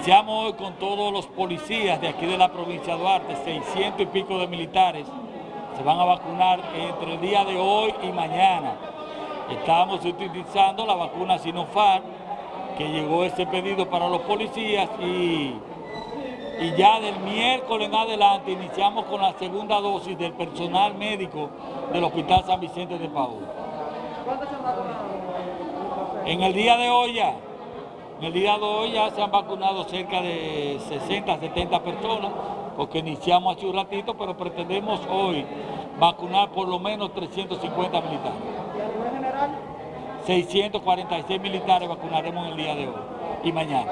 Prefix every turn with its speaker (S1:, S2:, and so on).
S1: Iniciamos hoy con todos los policías de aquí de la provincia de Duarte, 600 y pico de militares. Se van a vacunar entre el día de hoy y mañana. Estamos utilizando la vacuna Sinopharm, que llegó ese pedido para los policías y, y ya del miércoles en adelante iniciamos con la segunda dosis del personal médico del Hospital San Vicente de Paúl. ¿Cuántos se han vacunado? En el día de hoy ya, en el día de hoy ya se han vacunado cerca de 60, 70 personas, porque iniciamos hace un ratito, pero pretendemos hoy vacunar por lo menos 350 militares. ¿Y a nivel general? 646 militares vacunaremos en el día de hoy y mañana.